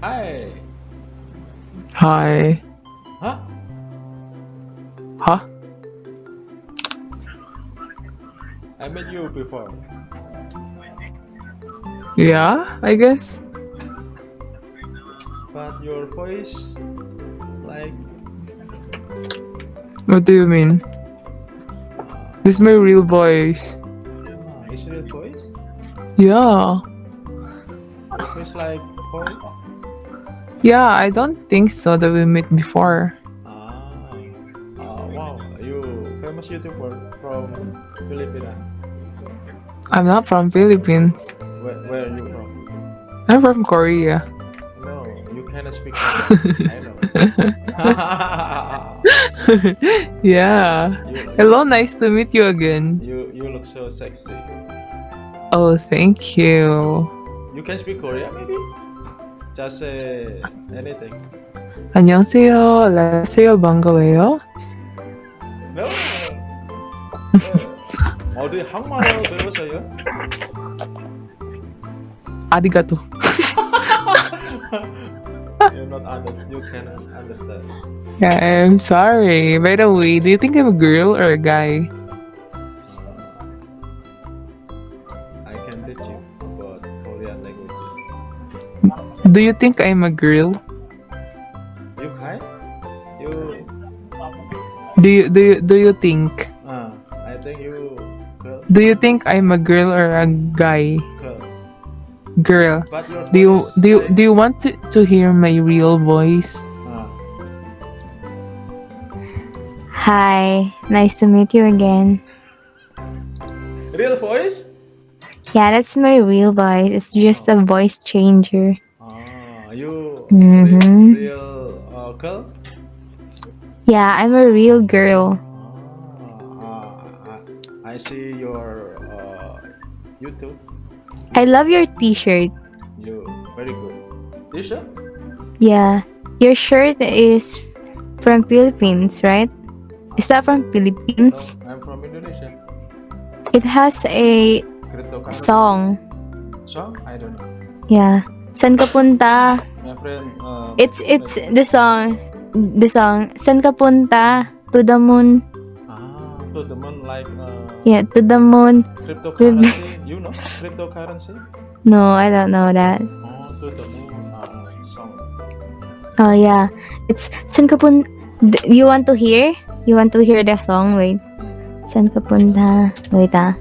Hi. Hi. Huh? Huh? I met you before. Yeah, I guess. But your voice, like, What do you mean? This is my real voice. uh, is it your voice? Yeah. It's like boy? Yeah, I don't think so that we met before. Ah. Uh, wow. You famous YouTuber from Filipina. I'm not from Philippines. Where, where are you from? I'm from Korea. No, you cannot speak Korean. I know. yeah. you, Hello, nice to meet you again. you you look so sexy. Oh, thank you. You can speak Korean maybe? Just say anything. 안녕하세요. 안녕하세요. 반가워요. No. 어, 어디 한국말로 배우세요? 아리가토. You not understand. You cannot understand. Yeah, I'm sorry. By the way, do you think I'm a girl or a guy? Do you think I'm a girl? You can? You? Do you do you, do you think? Uh, I think you girl. Do you think I'm a girl or a guy? Girl. Girl. But your Do you do you, do you want to, to hear my real voice? Uh, Hi, nice to meet you again. real voice? Yeah, that's my real voice. It's just a voice changer. Ah, you Mhm. real, real uh, girl? Yeah, I'm a real girl. Ah, uh, I, I see your uh, YouTube. I love your t-shirt. You very good. T-shirt? Yeah. Your shirt is from Philippines, right? Is that from Philippines? No, I'm from Indonesia. It has a song. Song? I don't know. Yeah. San ka punta? Friend. Uh, It's it's the song. The song. San ka punta? To the moon. Ah, to the moon like uh, Yeah, to the moon. cryptocurrency. you know cryptocurrency? No, I don't know that. Oh, to the moon uh, song. Oh yeah, it's San ka pun- D- You want to hear? You want to hear the song? Wait. San ka punta? Wait ah.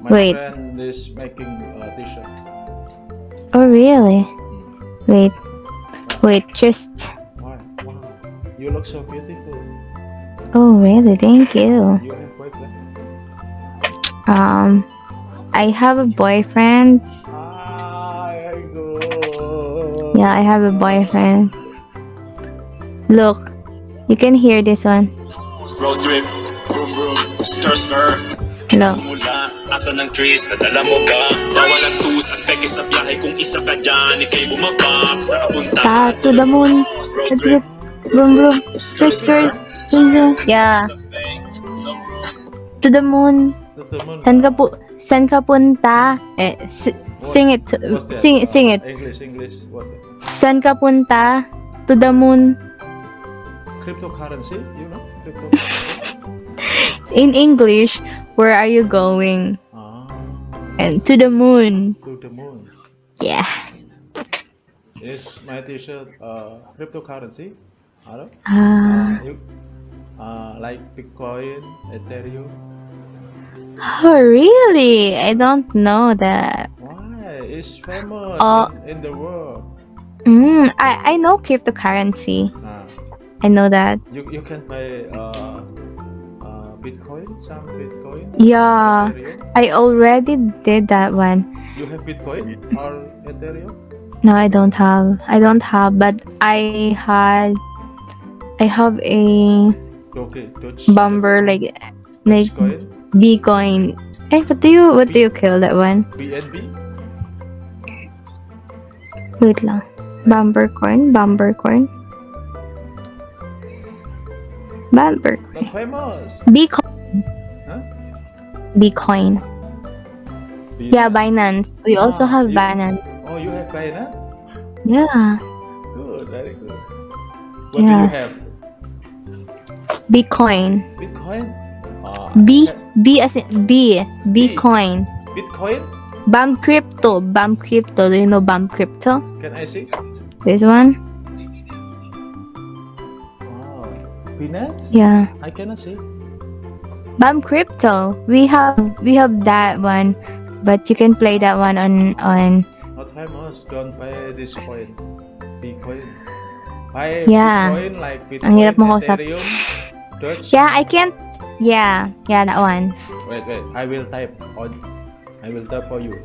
My Wait. friend is making a t-shirt. Oh really? Wait. Wait, just. Why? Wow. You look so beautiful. Oh really? Thank you. You have boyfriend? Um, I have a boyfriend. Ah, there go. Yeah, I have a boyfriend. Look, you can hear this one. Road trip, boom boom, stir stir Look. Asa ng trees, nadala mo ba? Bawal ang tusan, peke sa biyahe Kung isa ka dyan, ikay bumabak Sa Ta kapuntahan to the moon. Trip, trip. Vroom vroom. Skirt skirt. Vroom vroom. Yeah. To the moon. San ka pu- San ka punta? Eh, sing it. Sing sing it. English, English. What? San ka punta? To the moon. Cryptocurrency? You know? Cryptocurrency? In English, where are you going? And to the moon. to the moon. Yeah. Is my t-shirt uh, cryptocurrency? Hello? Uh, you, uh, like Bitcoin, Ethereum. oh, really? I don't know that. Why? It's famous Uh, in, in the world. Mm, I I know cryptocurrency. Ah, I know that. you, you can buy uh, uh, Bitcoin, some Bitcoin. Yeah. I already did that one. You have Bitcoin or Ethereum? No, I don't have. I don't have, but I had. I have a Okay, Doge. bumper like like Bitcoin. Eh, what do you what do you kill that one? BNB. Wait lang. Bumper coin, bumper coin. Bumper. Not famous. Bitcoin. Huh? Bitcoin. Yeah, Binance. We also Ah, have you- Binance. Oh, you have Binance? Yeah. good, very good. What do you have? Bitcoin. Bitcoin? Ah, B B as in B Bitcoin. Bitcoin? BAM crypto. BAM crypto. Do you know BAM crypto? Can I see? This one? Binance? Yeah. I cannot see. BAM crypto. We have we have that one, but you can play that one on on. Not famous. Don't buy this coin. Bitcoin. Buy Yeah. Bitcoin like Bitcoin, Ang hirap makausap. Yeah, I can't. Yeah, yeah, that one. Wait, wait. I will type on. I will type for you.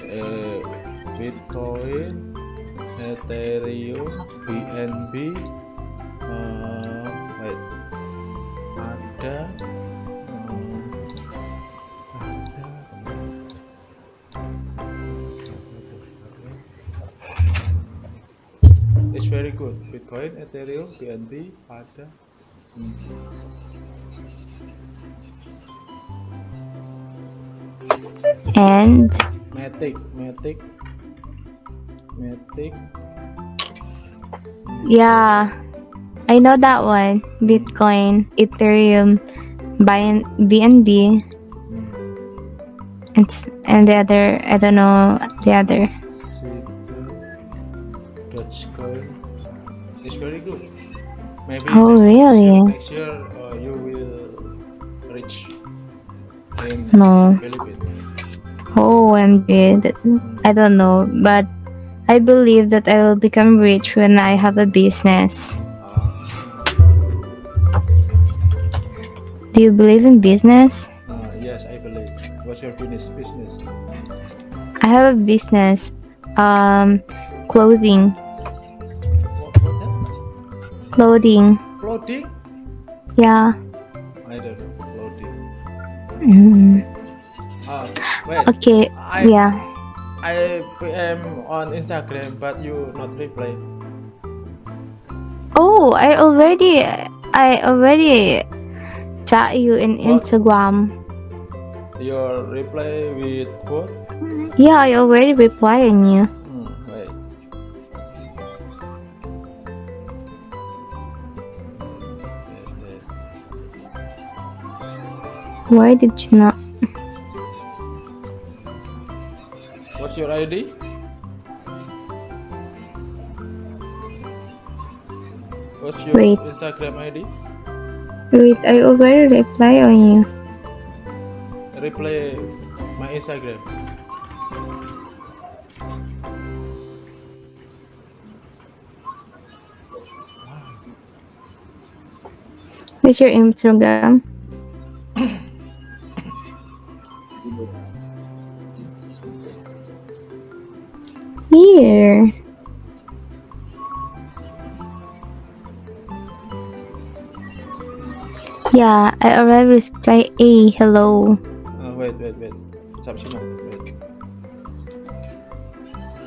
Uh, Bitcoin, Ethereum, BNB. Uh. Ada. It's very good. Bitcoin, Ethereum, BNB, ada. Hmm. And Matic, Matic, Matic. yeah, I know that one. Bitcoin, Ethereum, BNB, and and the other. I don't know the other. Dogecoin. It's very good. Maybe Oh, next really? Year, next year uh, you will reach in No. Philippines. Oh, OMG. That, I don't know, but I believe that I will become rich when I have a business. Do you believe in business? uh, yes, I believe. What's your business? Business. I have a business. Um, clothing. What. Clothing. Clothing? Yeah. I don't know. Clothing. Mm. Wait. Okay. I Yeah. I PM on Instagram, but you not reply. Oh, I already, I already chat you in What? Instagram. Your reply with what? Yeah, I already replied on you. Hmm, wait. Why did you not? What's your ID? What's your Wait. Instagram ID? Wait, I already reply on you. Reply my Instagram. What's your Instagram? Here. Yeah, I already replied A. Hello. Uh, wait, wait, wait. Stop semua. Wait.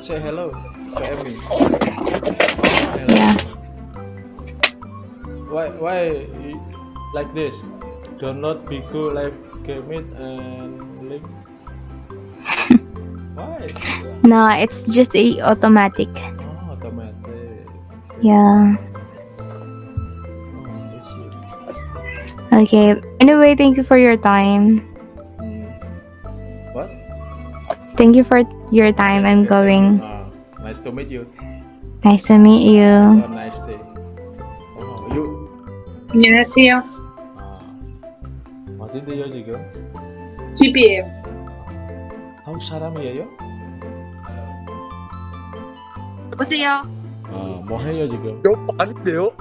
Say hello to Emmy. Hello. Yeah. Why, why like this? Do not be cool like Kemit and Link. Why? No, it's just a automatic. Oh, automatic. Yeah. Okay. Anyway, thank you for your time. Hmm. What? Thank you for your time. I'm going. Ah, nice to meet you. Nice to meet you. Have a nice day. Oh, you. 안녕하세요. 아, 어딘데요 지금? 집이에요. 한국 사람이에요? 보세요. 아, 뭐 해요 지금? 여 아닌데요?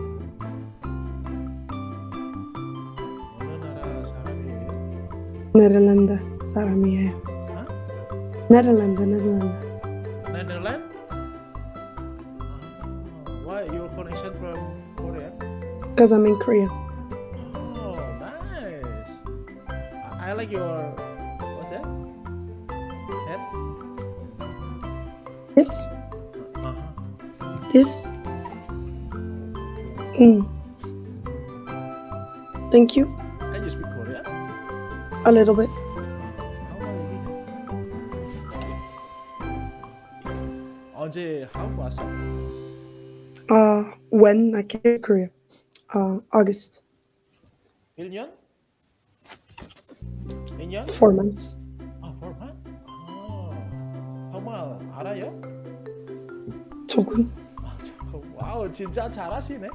Nederlanden, saramia. Hah? Nederlanden, Nederlanden. Netherlands? Ah, why your connection from Korea? Because I'm in Korea. Oh, nice. I, I like your what's that? Head? This, Uh-huh. this. Mm. Thank you. And you speak Korean? A little bit. How long you been? 언제 한국 왔어? Uh, when I came to Korea, uh, August, 1년? 2년? four months. 아, 벌만? 아, 정말 알아요? 조금. 아, 저- 와우, 진짜 잘하시네.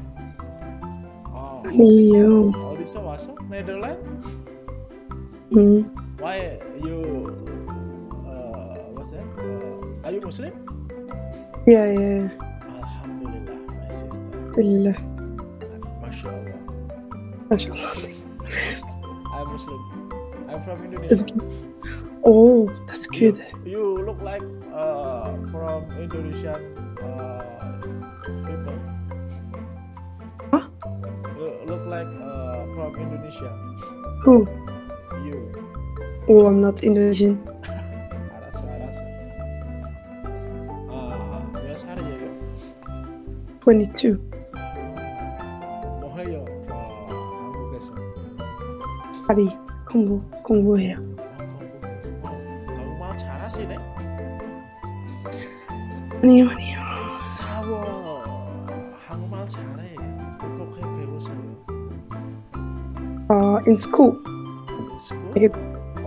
아, 아니요. 어디서 왔어? 네덜란드? 음, Why you uh, what's that? Uh, are you Muslim? yeah, yeah. Alhamdulillah, my sister. Alhamdulillah. MashaAllah. Mashallah. I'm Muslim. I'm from Indonesia. Oh, that's good. You look like uh, from Indonesian uh, people. Huh? You look like uh, from Indonesia. Who? Oh, I'm not Indonesian. 22. Study Kongo, Kongo here. Kamu mau Uh, in school. In school?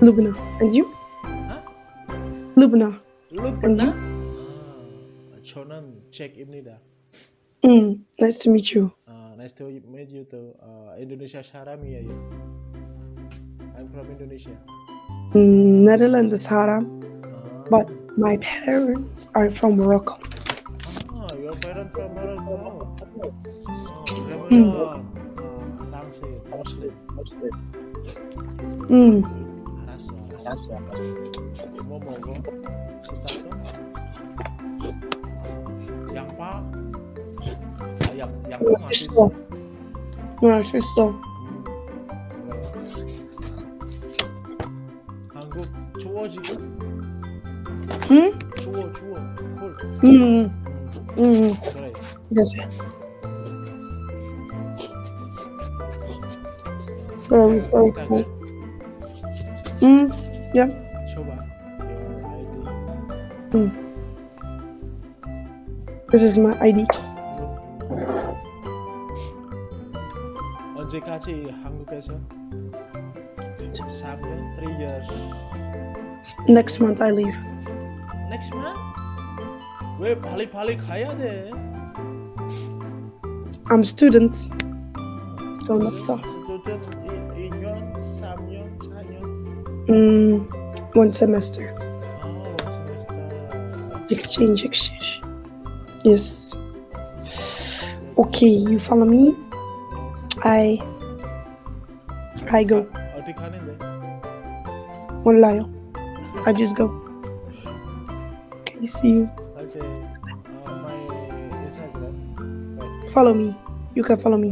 Lubna. And you? Huh? Lubna. Lubna? Chonam Czech Ibnida. Mm, nice to meet you. Uh, nice to meet you too. Uh, Indonesia Sharami are? I'm from Indonesia. Mm, Netherlands is Haram. Uh. But my parents are from Morocco. Oh, your parents from Morocco? Mm. Oh, Lebanon. Mm. Uh, Muslim. Muslim. Mm. 알았어, 알았어. 뭐 먹어? 식사도? 양파? 아, 양, 양파 맛있어. 맛있어. 음, 그래. 한국 추워 지금? 응? 추워 추워 콜 음, 음, 음, 그래. Very, very 비싸 게. cool. Mm, yeah. 줘봐 your ID This is my ID. 언제까지 한국에서? 3년? 3 years Next month I leave. next month? 왜 빨리빨리 가야 돼? I'm student. Don't 없어. 스 Mm, one semester. Exchange, exchange. Yes. Okay, you follow me. I. I go. One lion. I just go. Okay, see you. Okay. Follow me. You can follow me.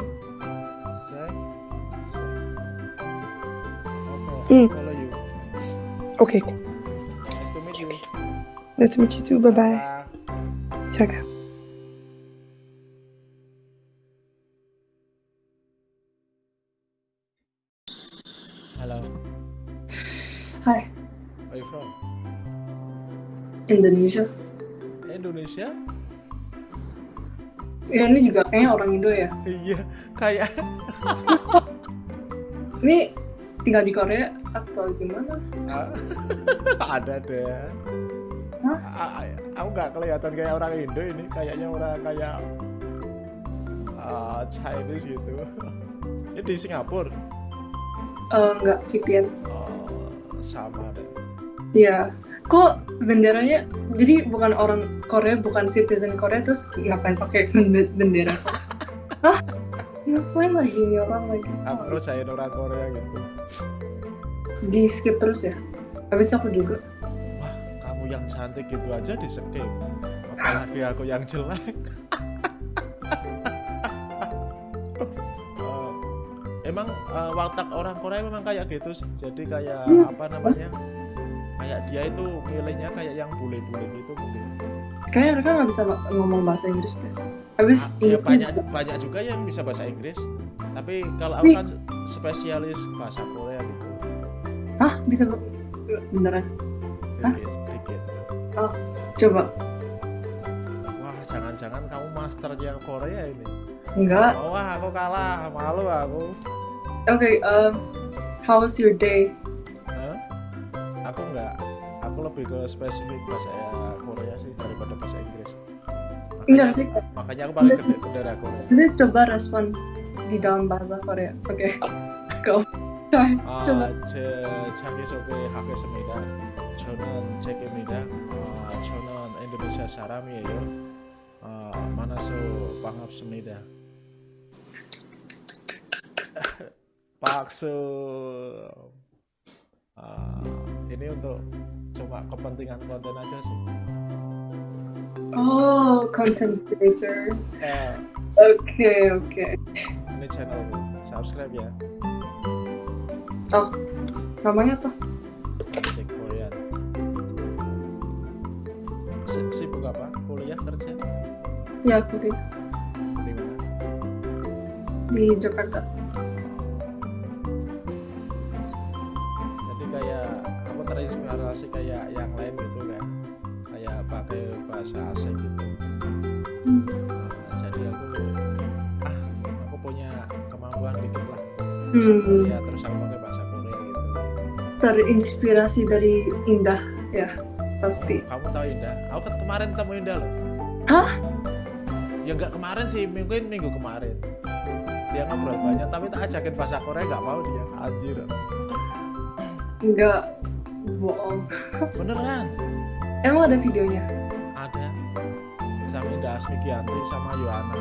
Mm. Okay. Nice to meet you Nice to meet you too. Bye bye. Bye. Check out. Hello Hai, Where are you from? Indonesia. Indonesia? Ya ini juga kayaknya orang Indo ya. Iya, kayak Ini tinggal di Korea atau gimana? Ah, ada deh. Hah? Aku nggak kelihatan kayak orang Indo ini, kayaknya orang kayak ah, Chinese gitu. Ini di Singapura. Eh, enggak, VPN. Oh, sama deh. Iya. Kok benderanya jadi bukan orang Korea, bukan citizen Korea terus ngapain pakai bende- bendera? Hah? Ngapain lagi ini orang lagi? Aku ngerjain orang Korea gitu. Di skip terus ya? Habis aku juga. Wah, kamu yang cantik gitu aja di skip apalagi aku yang jelek Eh, emang eh, watak orang Korea memang kayak gitu sih jadi kayak Hmm. apa namanya kayak dia itu milihnya kayak yang bule-bule gitu mungkin Kayaknya mereka nggak bisa ngomong bahasa Inggris deh. Habis Ah, ya banyak banyak juga yang bisa bahasa Inggris tapi kalau aku kan spesialis bahasa Korea gitu Hah? Bisa beneran? Hah? dikit dikit Coba. wah jangan-jangan kamu masternya Korea ini Enggak. oh, wah aku kalah malu aku Oke, um, how was your day? Aku nggak aku lebih ke spesifik bahasa Korea sih daripada Enggak makanya, sih. makanya aku pakai gede bendera Korea Bisa coba respon di dalam bahasa Korea. Oke. Go. Try. 아, coba. 제 자기소개 하겠습니다. 저는 잭입니다. 어, 저는 인도네시아 사람이에요. 어, 만나서 반갑습니다. 박수. Ah, ini untuk cuma kepentingan konten aja sih. Oh, content creator. Eh, Oke, oke. ini channel subscribe ya. Oh, namanya apa? Jack Korean. Si- Sibuk apa? Kuliah kerja? Ya, aku di, mana? di Jakarta. jadi kayak aku terinspirasi kayak yang lain gitu pakai bahasa asing gitu Hmm. Nah, jadi aku ah aku punya kemampuan dikit lah bahasa Hmm, Korea terus aku pakai bahasa Korea gitu terinspirasi dari Indah, ya pasti. kamu tahu Indah aku ke- kemarin ketemu Indah loh Hah? ya nggak kemarin sih mungkin minggu kemarin dia ngobrol banyak tapi tak ajakin bahasa Korea nggak mau dia anjir Enggak bohong. beneran Emang ada videonya? Asmikianti sama Yohana.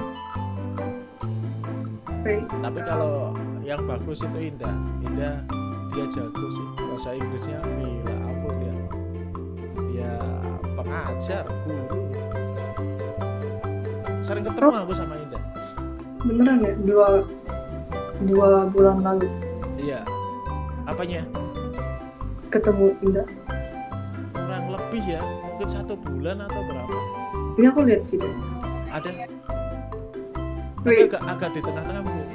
Tapi kalau yang bagus itu Indah. Indah dia jago sih. Bahasa Inggrisnya gila ampun dia dia pengajar guru. Sering ketemu aku sama Indah. Beneran ya? Dua dua bulan lalu. Iya. Apanya? Ketemu Indah. kurang lebih ya mungkin satu bulan atau berapa Ini aku lihat video. ada tapi Wait, agak, agak di tengah-tengah mungkin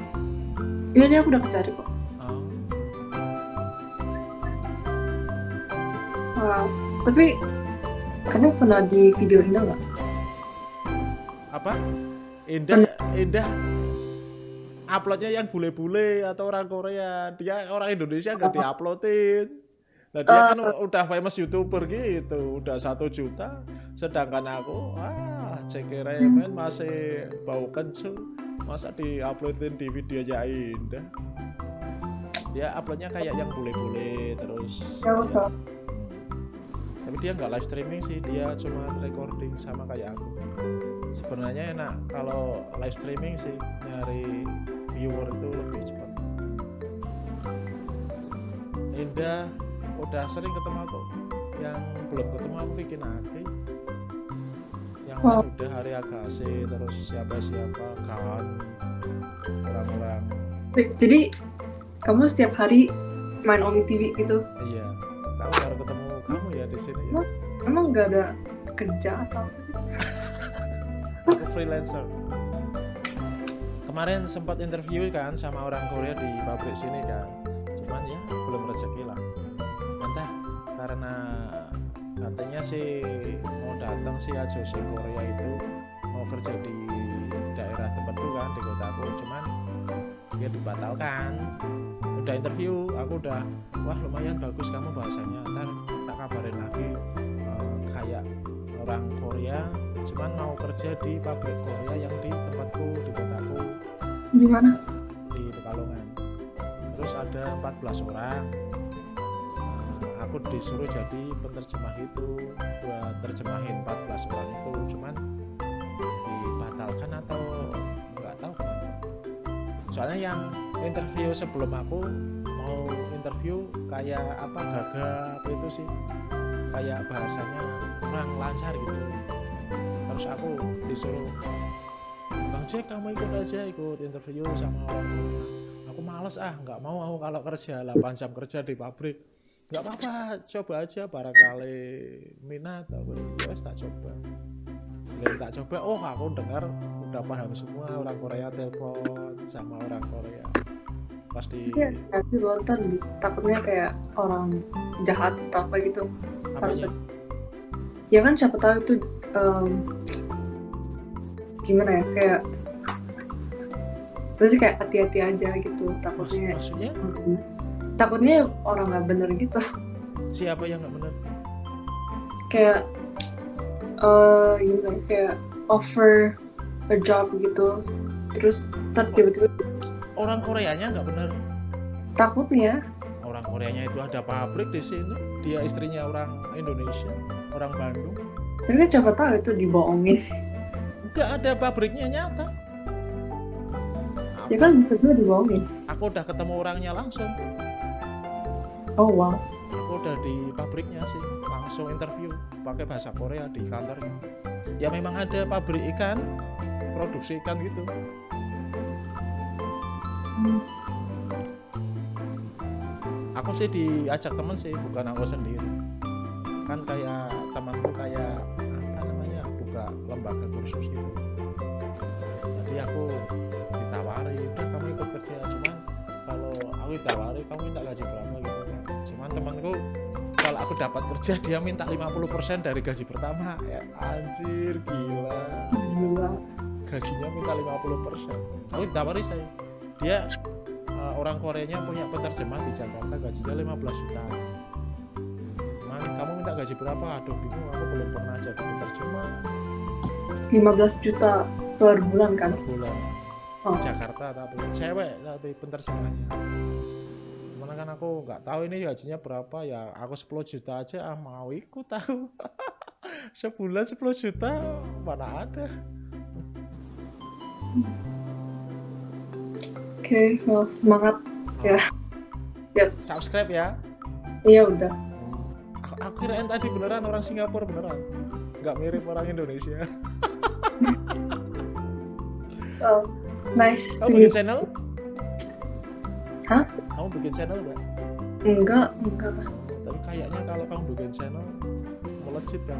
ini, ini aku udah cari kok. oh. Wow. Tapi kamu pernah di video Indah nggak? apa Indah Indah uploadnya yang bule-bule atau orang Korea dia orang Indonesia nggak diuploadin nah dia kan udah famous youtuber gitu udah satu juta. Sedangkan aku ah cekeremen masih bau kencur masa diuploadin di videonya Indah? Dia uploadnya kayak yang bule-bule terus. Ya, ya, tapi dia nggak live streaming sih dia cuma recording sama kayak aku. Sebenarnya enak kalau live streaming sih nyari viewer itu lebih cepat. Indah udah sering ketemu aku. Yang belum ketemu aku bikin Aki yang Oh. udah hari Agassi terus siapa siapa kan orang-orang jadi kamu setiap hari main Omi TV gitu? iya. Aku baru ketemu kamu ya di sini ya. Emang nggak ada kerja atau? aku freelancer. Kemarin sempat interview kan sama orang Korea di pabrik sini kan. Cuman ya belum rezeki lah karena katanya sih mau datang sih ajosi Korea itu mau kerja di daerah tempatku kan di kotaku. Cuman dia dibatalkan. Udah interview aku udah wah lumayan bagus kamu bahasanya. Ntar tak kabarin lagi eh, kayak orang Korea cuman mau kerja di pabrik Korea yang di tempatku di kotaku. Di mana? di Pekalongan. Terus ada 14 orang aku disuruh jadi penerjemah itu buat terjemahin 14 orang itu cuman dibatalkan atau nggak tahu. Soalnya yang interview sebelum aku mau interview kayak apa gagap itu sih kayak bahasanya kurang lancar gitu. Terus aku disuruh Bang Jack kamu ikut aja ikut interview sama orang aku males ah nggak mau aku kalau kerja 8 jam kerja di pabrik nggak apa-apa coba aja barangkali minat aku ya wes tak coba dan tak coba oh aku dengar udah paham semua orang Korea telepon sama orang Korea pas di Iya, nanti nonton takutnya kayak orang jahat atau apa gitu. apanya? Ya kan siapa tahu itu em, gimana ya kayak terus kayak hati-hati aja gitu Maksud- takutnya maksudnya Mm. Takutnya orang nggak bener gitu. Siapa yang nggak benar kayak eh gimana ya, kayak offer a job gitu. Terus tiba-tiba orang Koreanya nggak benar takutnya. Orang Koreanya itu ada pabrik di sini. Dia istrinya orang Indonesia orang Bandung. Tapi kan siapa tahu itu dibohongin. Nggak ada pabriknya nyata. Ya kan bisa juga dibohongin. Aku udah ketemu orangnya langsung oh wow. Aku udah di pabriknya sih langsung interview pakai bahasa Korea di kantornya. Ya memang ada pabrik ikan produksi ikan gitu. Hmm. aku sih diajak temen sih bukan aku sendiri. Kan kayak temanku kayak apa namanya buka lembaga kursus gitu. Jadi aku ditawari udah kamu ikut kerja cuman kalau aku ditawari kamu minta gaji berapa gitu cuman temanku kalau aku dapat kerja dia minta 50% dari gaji pertama. Ya anjir gila. Gila. Gajinya minta 50% aku ditawari saya dia uh, orang Koreanya punya penerjemah di Jakarta gajinya 15 juta. Cuman kamu minta gaji berapa? Aduh bingung aku belum pernah jadi penerjemah. 15 juta per bulan kan? Per bulan. Oh. di Jakarta tapi cewek tapi penerjemahnya Cuman kan aku nggak tahu ini gajinya berapa ya aku 10 juta aja ah mau ikut tahu sebulan 10 juta mana ada. Oke well, semangat. Subscribe ya. Iya udah. Aku, aku kirain tadi beneran orang Singapura beneran. Nggak mirip orang Indonesia. Oh, nice to kamu meet channel? Hah? kamu bikin channel nggak enggak enggak lah tapi kayaknya kalau kamu bikin channel melejit kan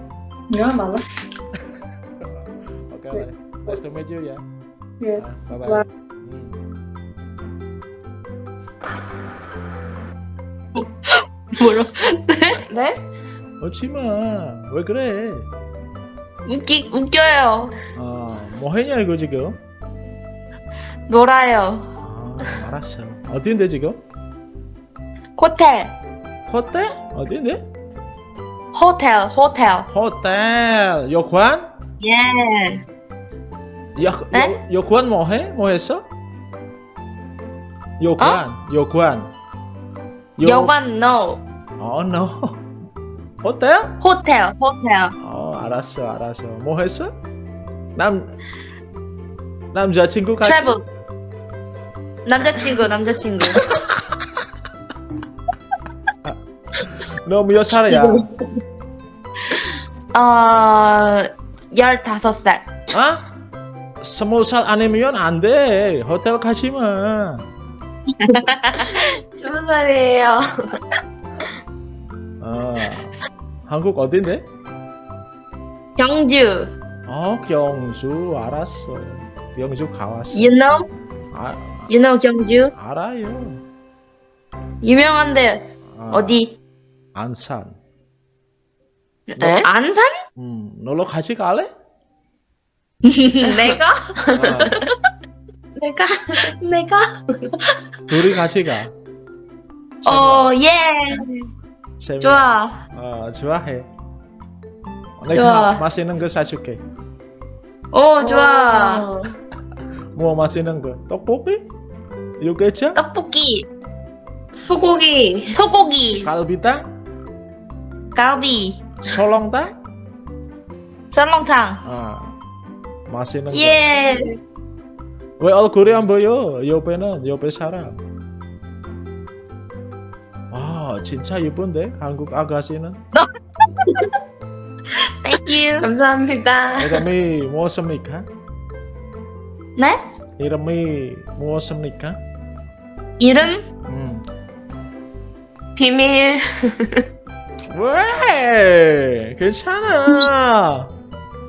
enggak males oke lah nice to meet you ya ya bye bye Bye. 뭐라? 네? 웃지마 왜 그래 웃기 웃겨요. 아 뭐해냐 이거 지금 놀아요. 아 알았어. 어디인데 지금? 호텔, 호텔? 어디인데? 호텔, 호텔. 호텔. 요관 예. 요, 네? 요, 요관 뭐해? 뭐 했어? 요관 요관 요- 여관 no. 어 no. 호텔? 호텔, 호텔. 어 알았어 알았어. 뭐 했어? 남 남자친구 같이? 트래블. 남자친구, 남자친구. 너몇 살이야 어, 열다섯 살. 아 스무 살 아니면 안돼 호텔 가지마 스무 살이에요. 어 한국 어딘데 경주. 어 경주 알았어 경주 가왔어 You know? 아, You know 경주? 알아요 유명한데 아, 어디? 안산 에? 안산? 음 놀러 같이 갈래 내가? 어, 내가? 내가? 둘이 같이 가 어, 예. 세 명. 좋아. 어 좋아해 내가 좋아. 맛있는 거 사줄게 오, 좋아. 뭐 맛있는 거 떡볶이 육개장 떡볶이. 소고기. 소고기. 갈비탕 갈비. 설렁탕 썰렁탕. 아 맛있는 거 예. 왜 얼굴이 안 보여? 옆에는 옆에 사람. 아 진짜 예쁜데 한국 아가씨는. Thank you. 감사합니다. 이름이 무엇입니까? 네? 이름이 무엇입니까? 이름? 음. 비밀. 왜? 괜찮아.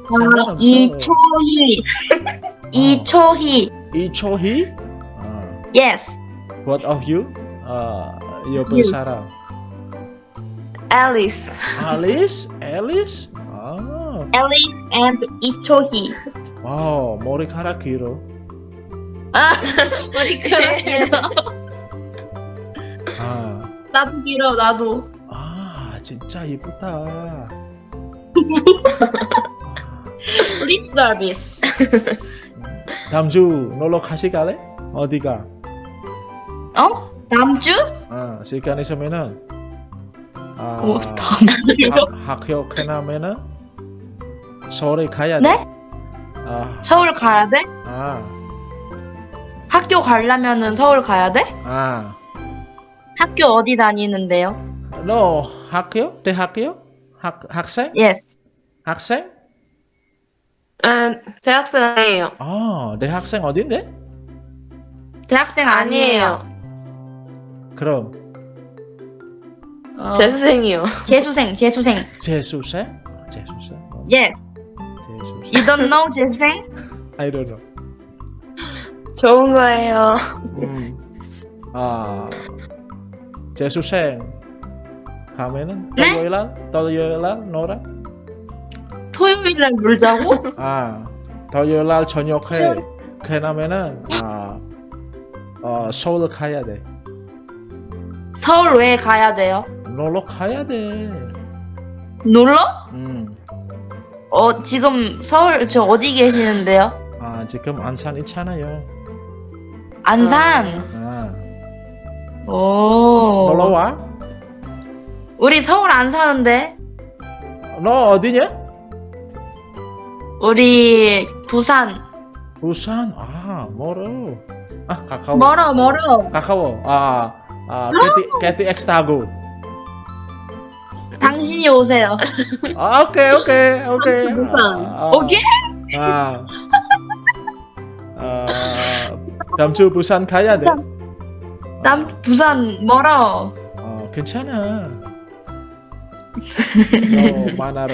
상관없어. 이초희. 이초희. 이초희? 아, Yes. what of you? 아, 옆에 사람. 앨리스. Alice? Alice? 아, Alice and 이초희. 와우, 머리카락 길어. 아, 머리카락 길어. 아, 나도 길어, 나도. 아, 진짜 이쁘다. 립 서비스. 다음 주 놀러 갈래? 어디가? 어? 다음 주? 아, 시간 있으면은 아, 오, 다음 주요? 학- 학교 끝나면은 서울에 가야 돼. 네? 아, 서울 가야 돼? 아, 학교 가려면은 서울 가야 돼? 아. 학교 어디 다니는데요? 너 학교? 대학교? 학 학생? Yes. 학생? 아, 대학생이에요. 아, 대학생 어딘데? 대학생 아니에요. 그럼 어, 재수생이요. 재수생, 재수생. 재수생? 아, 재수생? 어, Yes. You don't know 재수생? I don't know. 좋은 거예요. 음. 아, 재수생 가면은 네? 토요일 날, 토요일 날 놀아? 토요일 날 놀자고? 아, 토요일 날 저녁에 끝나면은 아, 어, 서울 가야 돼. 서울 왜 가야 돼요? 놀러 가야 돼. 놀러? 음. 어, 지금 서울 저 어디 계시는데요? 아, 지금 안산 있잖아요. 안산. 아, 오. 놀러 와? 우리 서울 안 사는데. 너 어디냐? 우리 부산. 부산. 아, 멀어. 아, 가까워. 멀어, 멀어. 가까워. 아, 아, KT, KTX 타고. 당신이 오세요. 아, 오케이, 오케이, 오케이. 부산. 아, 오케이? 아, 아, 다음 주 부산 가야 돼. 남 부산 멀어. 어, 괜찮아. 너 만나러.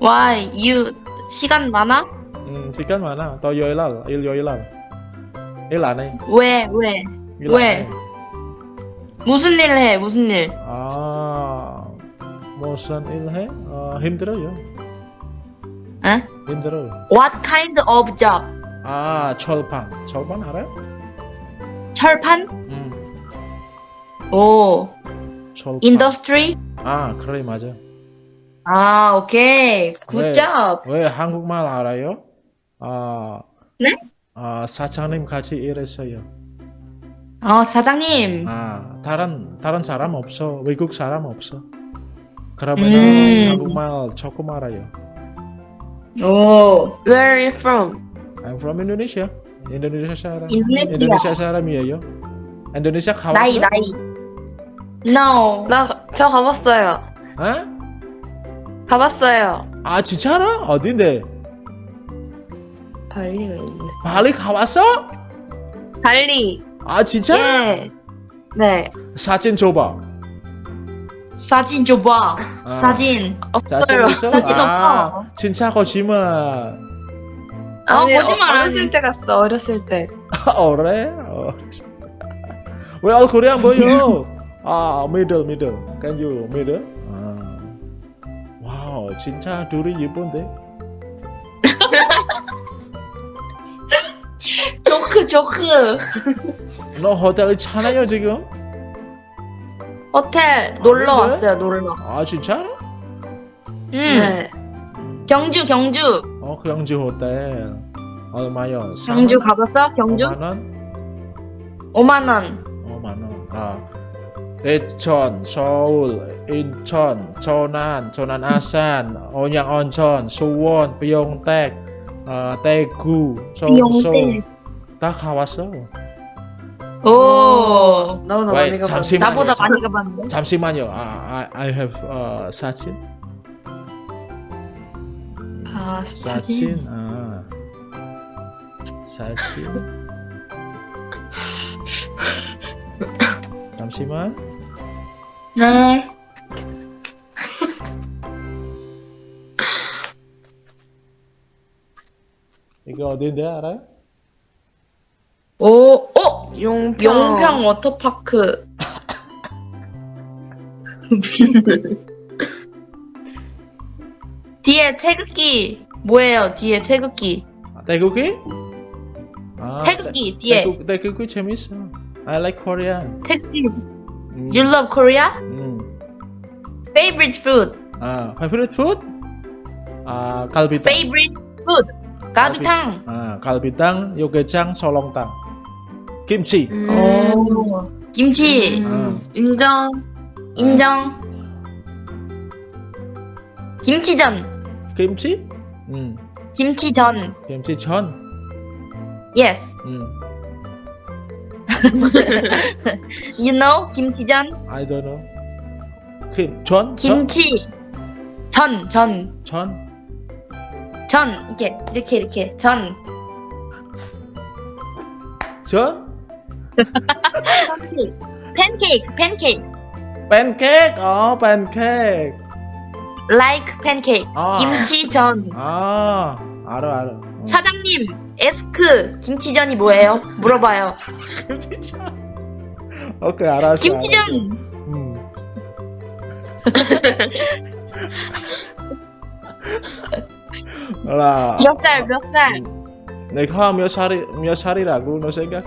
Why? You 시간 많아? 음, 시간 많아. 토요일 날, 일 요일 날. 일 안 해. 왜? 왜? 일안 왜? 해. 무슨 일 해? 무슨 일? 아, 무슨 일 해? 어, 힘들어요. 에? 힘들어. What kind of job? 아, 철판. 철판 알아요? 철판? 음, 오. 철판. Industry? 아, 그래 맞아. 아, 오케이. 네. Good job. 왜 한국말 알아요? 아, 네? 아, 사장님 같이 일했어요. 아, 사장님. 아, 다른 다른 사람 없어. 외국 사람 없어. 그러면은 음. 한국말 조금 알아요. 오. Where are you from? I'm from Indonesia. 인도네시아 사람. 인도네시아. 인도네시아 사람이에요. 인도네시아 가봤어? 나이, 나이. No. 나저 가봤어요. 어? 가봤어요. 아 진짜로? 어딘데? 발리가 있네. 발리 가봤어? 발리. 아 진짜? 예. 네. 사진 줘봐. 사진 줘봐. 아. 사진. 사진 없어요. 사진 아, 없어. 진짜 거짓말. 아, 아니, 거짓말 어. 어렸을 때 갔어. 어렸을 때. 아, 그래? 어. 왜 얼굴이 안 보여? 아, middle, middle. Can you middle? 아. 와우, 진짜 둘이 예쁜데? 조크, 조크. 너 호텔 있잖아요, 지금? 호텔 놀러 아? 왔어요, 놀러. 아, 진짜? 음. 네. 경주, 경주. 어, 경주 호텔. 얼마요? 경주 가봤어? 경주? 5만 원? 5만 원. 5만 원. 아. 대천, 서울, 인천, 전안, 전안 아산, 온양 온천, 수원, 비용택, 어, 대구, 서울. 다 가봤어. 오, 너무나 Wait, 많이 가봤네. 잠시만요. 나보다 잠- 많이 가봤네. 잠시만요. 아, I, I have uh, 사진. 아, 사진. 사진. 아. 사진. 잠시만. 네. 이거 어딘데 알아요? 오, 어? 용평. 용평 워터파크. 뒤에 태극기 뭐예요? 뒤에 태극기. 아, 태국이? 아, 태극기 태- 뒤에 태국, 태국이 재밌어. I like Korean. 태극기. 음. You love Korea? 음. Favorite food. 아, favorite food? 아, 갈비탕. Favorite food. 가비탕. 아, 갈비탕, 요게장, 설렁탕. 김치. 오. 김치. 아, 인정. 인정. 김치전. 김치? 음. 김치전. 김치전. Yes. 음. You know 김치전? I don't know. 김, 전? 전? 김치. 전, 전, 전? 전. 이렇게, 이렇게, 이렇게. 전. 전? 팬케이크, 팬케이크. 팬케이크. 어, 팬케이크. Like 팬케이크. 아. 김치전. 아, 알아, 알아. 어. 사장님, 에스크 김치전이 뭐예요? 물어봐요. 김치전. 오케이, 알았어. 알았어. 김치전. 음. 알아. 몇 살, 몇 살? 내가 몇 살이 몇 살이라고 너 생각해?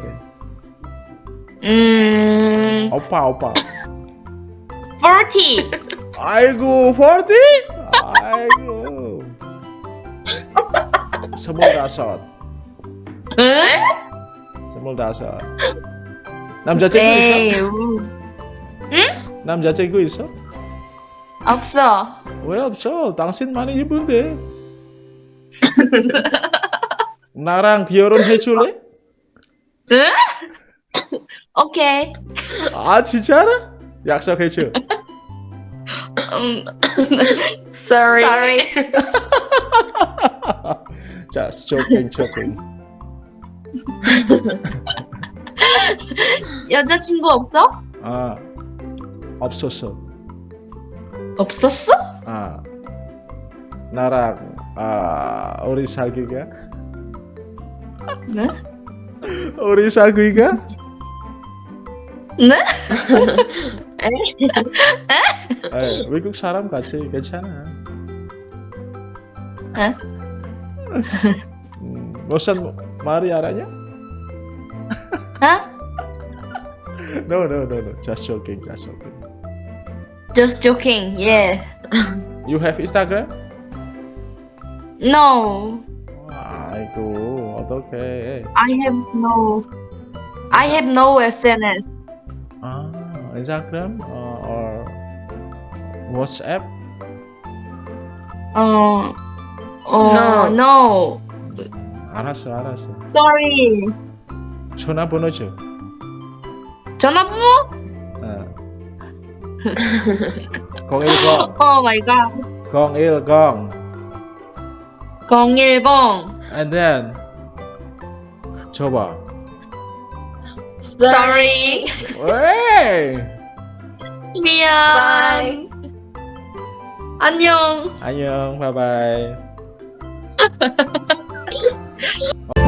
음, 오빠 오빠. 40. 아이고 40? 아이고. 스물다섯. 스물다섯. 남자친구 있어? 에이, 우. 남자친구 있어? 없어. 왜 없어? 당신 많이 이쁜데. 나랑 결혼해 줄래? 오케이. 아 진짜라? 약속해 줘. 음, sorry. sorry. Just joking, joking. 여자친구 없어? 아 없었어. 없었어? 아 나랑 아 우리 사귀가 네? 우리 사귀가 Ne? eh, eh. कुछ साराम का छे के छ ना Hah? Hmm, bosan mari arahnya? Hah? No, no, no, no. Just joking, just joking. Just joking, yeah. You have Instagram? No. Ah, itu, oke. Okay. I have no. I have no SNS. 아 Instagram uh, or WhatsApp? 어. 어, no. 알았어, 알았어. Sorry. 전화번호 줘. 전화번호? 어. 010 Oh my god. 010 010. and then 줘봐. Sorry. 왜? 미안. Bye. 안녕. 안녕. 바이바이.